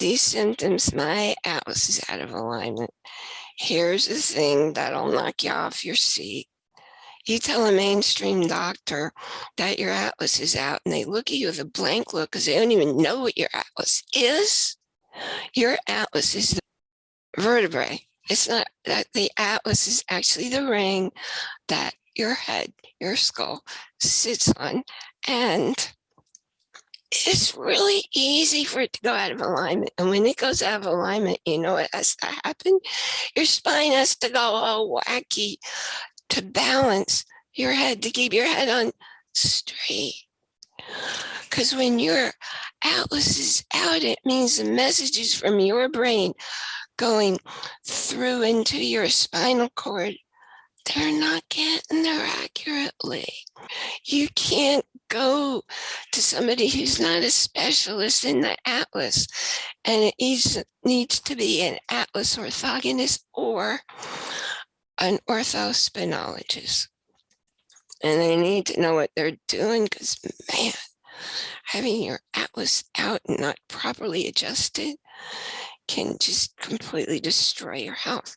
these symptoms, my atlas is out of alignment. Here's the thing that'll knock you off your seat. You tell a mainstream doctor that your atlas is out and they look at you with a blank look because they don't even know what your atlas is. Your atlas is the vertebrae. It's not that the atlas is actually the ring that your head, your skull sits on. And it's really easy for it to go out of alignment. And when it goes out of alignment, you know what has to happen? Your spine has to go all wacky to balance your head, to keep your head on straight. Because when your atlas is out, it means the messages from your brain going through into your spinal cord, they're not getting there accurately. You can't go to somebody who's not a specialist in the atlas and it needs, needs to be an atlas orthogonist or an orthospinologist. And they need to know what they're doing because man, having your atlas out and not properly adjusted can just completely destroy your health.